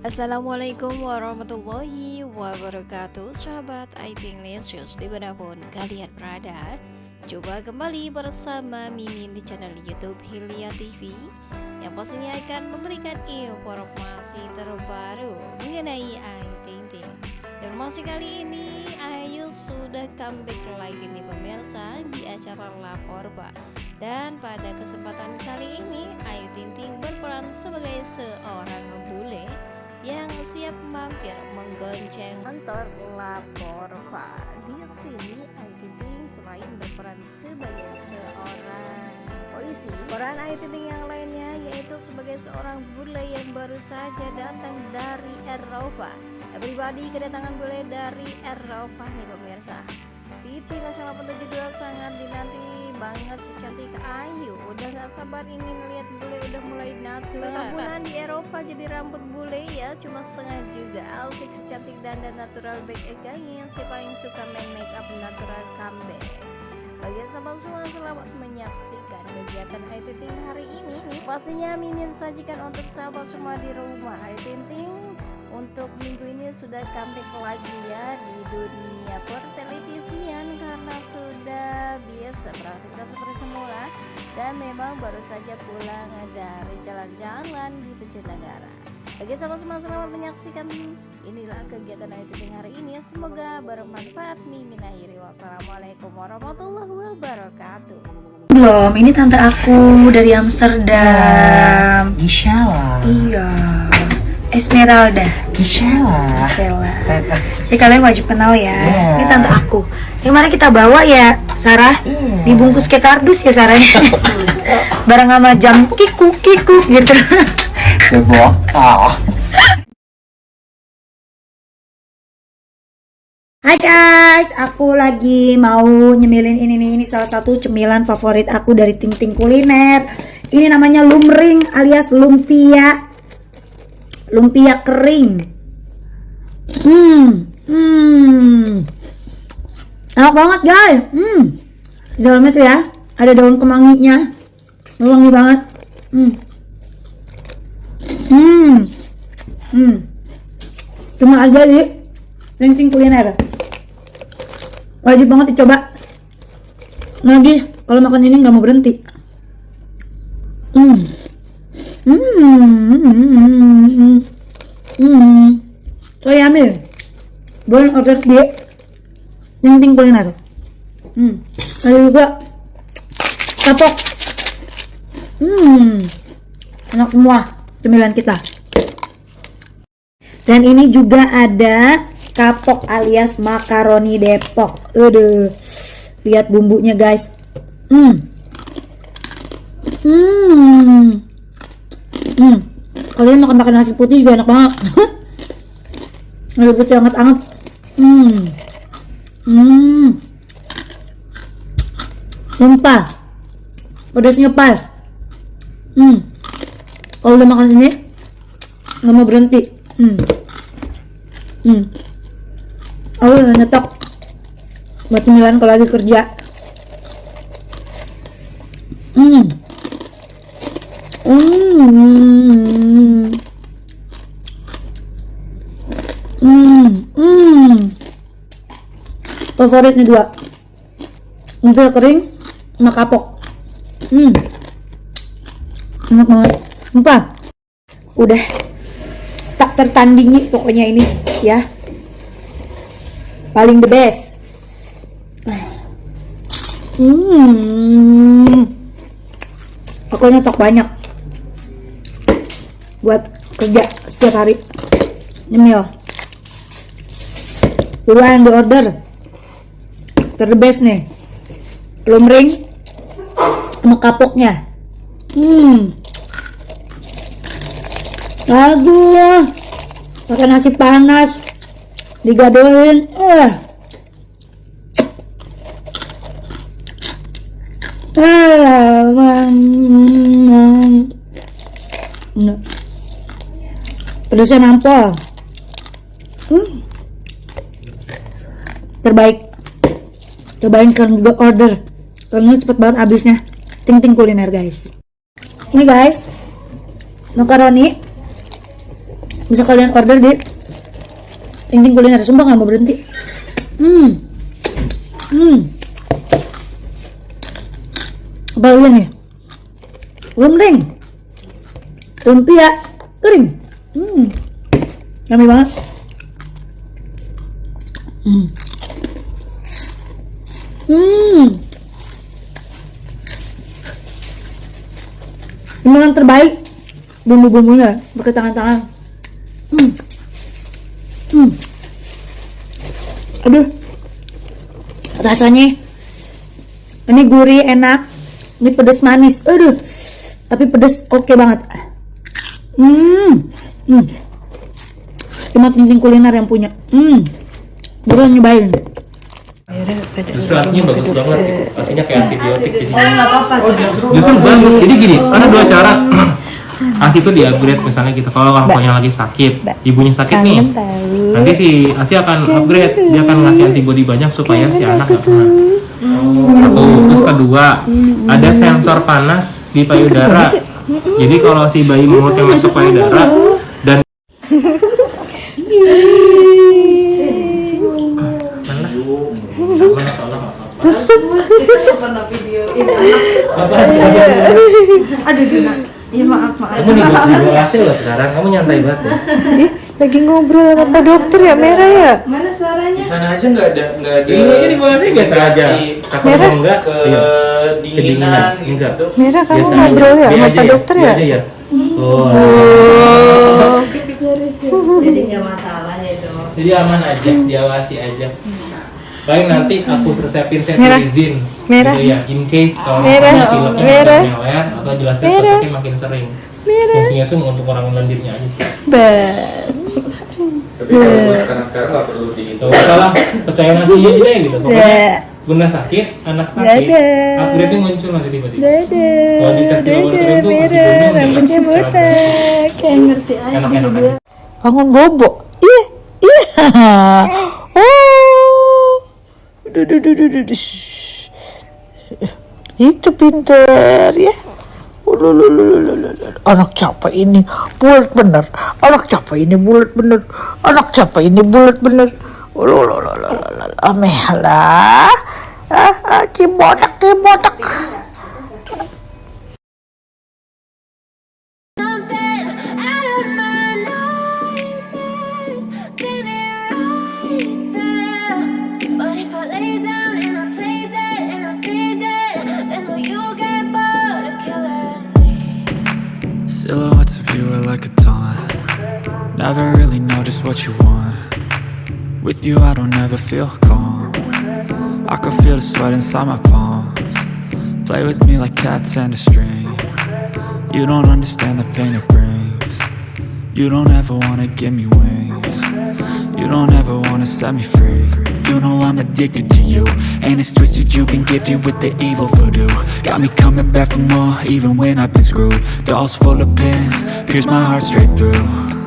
Assalamualaikum warahmatullahi wabarakatuh Sahabat IT Lesius di mana pun kalian berada. Coba kembali bersama Mimin di channel Youtube Hilya TV Yang pastinya akan memberikan informasi terbaru mengenai Ayu Ting Ting Informasi kali ini Ayu sudah comeback lagi nih pemirsa di acara Laporba Dan pada kesempatan kali ini Ayu Ting Ting berperan sebagai seorang bule yang siap mampir menggonceng antar lapor Pak. Di sini Ayu Ting selain berperan sebagai seorang polisi, peran Ayu Ting yang lainnya yaitu sebagai seorang bule yang baru saja datang dari Eropa. Pribadi kedatangan bule dari Eropa nih pemirsa. Titi Nasional 872 sangat dinanti banget si cantik Ayu. Udah gak sabar ingin lihat bule udah mulai natural bulan di Eropa jadi rambut bule ya Cuma setengah juga. Alsik si cantik dan natural back again. Si paling suka main make up natural comeback. Bagi sahabat semua selamat menyaksikan kegiatan Ayu Ting hari ini nih. Pastinya Mimin sajikan untuk sahabat semua di rumah. Ayu Ting untuk minggu ini sudah comeback lagi ya di dunia pertelevisian karena sudah biasa beraktivitas seperti semula dan memang baru saja pulang dari jalan-jalan di tujuh negara. Bagi sahabat semua selamat menyaksikan inilah kegiatan Ayu Ting hari ini. Semoga bermanfaat. Mimin akhiri. Wassalamualaikum warahmatullahi wabarakatuh. Belum, ini tante aku dari Amsterdam. Gisela. Iya. Esmeralda. Gisela. Gisela. Jadi kalian wajib kenal ya. Iya. Ini tante aku. Yang mana kita bawa ya, Sarah? Iya. Dibungkus kayak kardus ya, Sarah. Bareng sama jam kiku kiku gitu. Kebokal. Hai guys, aku lagi mau nyemilin ini nih, ini salah satu cemilan favorit aku dari Ting Ting Kuliner. Ini namanya lumring alias lumpia. Lumpia kering. Hmm, hmm. Enak banget guys. Hmm. Di dalamnya tuh ya, ada daun kemanginya. Wangi banget. Hmm. Hmm. Hmm. Cuma aja Ting Ting Kuliner wajib banget dicoba lagi kalau makan ini nggak mau berhenti hmm hmm hmm hmm so yummy boleh order di Ting Ting Kuliner hmm ada juga kapok hmm enak semua cemilan kita dan ini juga ada kapok alias makaroni Depok. Aduh. Lihat bumbunya, guys. Hmm. Hmm. Hmm. Kalian makan makan nasi putih juga enak banget. nasi putih hangat-hangat. Hmm. Hmm. Sumpah. Pedasnya pas. Hmm. Kalau udah makan ini nggak mau berhenti. Hmm. Hmm. Aku udah nyetok buat cemilan kalau lagi kerja. Hmm. Hmm. Hmm. Hmm. Favorit nih dua. Umpil kering sama kapok. Hmm. Enak banget. Sumpah. Udah tak tertandingi pokoknya ini ya paling the best hmm aku nyetok banyak buat kerja setiap hari nyemil buruan di order ter best nih lumring sama kapoknya hmm Aduh, pakai nasi panas, digadoin. Nah. Pedasnya nampol. Hmm. Terbaik. Cobain kan juga order. Karena cepet banget habisnya. Ting ting kuliner guys. Ini guys, makaroni. Bisa kalian order di Ting kuliner. Sumpah nggak mau berhenti. Hmm. Hmm. Apa nih? Lumring lumpia kering. Hmm. Yummy banget. Hmm hmm. Ini yang terbaik? Bumbu-bumbunya pakai tangan-tangan. Hmm. Hmm. Aduh. Rasanya ini gurih enak. Ini pedas manis. Aduh. Tapi pedas oke banget. Hmm. Hmm. Cuma tinting kuliner yang punya. Hmm. Buruan nyobain Justru asinya bagus banget gitu. Asinya kayak antibiotik gitu. Justru bagus. Jadi gini, ada dua cara. Asi itu di upgrade misalnya gitu. Kalau bapaknya lagi sakit, ibunya sakit nih. Nanti si Asi akan upgrade. Dia akan ngasih antibody banyak supaya si anak gak kena. Satu, terus kedua, ada sensor panas di payudara. Jadi kalau si bayi mulutnya masuk payudara dan Kamu di bawah AC loh sekarang, kamu nyantai banget ya. Ih, lagi ngobrol sama Pak Dokter ya, Merah ya? Di sana aja nggak ada nggak ada. Ini aja di bawah AC biasa aja. Takut Merah? enggak, iya. Kedinginan gitu. enggak. Merah kamu Biasa ngobrol aja. ya sama Pak Dokter ya? aja ya. Oh. jadi nggak masalah ya dok Jadi aman aja, diawasi aja. Paling nanti aku resepin Merah. cetirizine Merah. gitu ya, in case kalau Merah. pileknya Merah. meler atau jelasnya Merah. makin sering. Merah. Fungsinya tuh untuk orang lendirnya aja sih. Tapi kalau sekarang sekarang nggak perlu sih. Tuh, salah percaya ngasih aja deh gitu. Pokoknya bunda sakit, anak sakit, Dadah. upgrade-nya muncul nanti tiba-tiba. Dadah. Kalau dikasih Dadah, tuh Merah. Rambutnya botak. Kayak ngerti aja. Enak-enak aja. Bangun bobo. Iya, iya. Oh. Duh, duh, duh, duh, duh. Itu pinter ya. Anak capek ini bulat bener. Anak capek ini bulat bener. Anak capek ini bulat bener. Ulululululul. Amehlah. Ah, ah, cibodak, cibodak. Like a taunt. Never really know just what you want. With you I don't ever feel calm. I can feel the sweat inside my palms. Play with me like cats and a string. You don't understand the pain it brings. You don't ever wanna give me wings. You don't ever wanna set me free You know I'm addicted to you. And it's twisted you've been gifted with the evil voodoo. Got me coming back for more even when I've been screwed. Dolls full of pins, pierce my heart straight through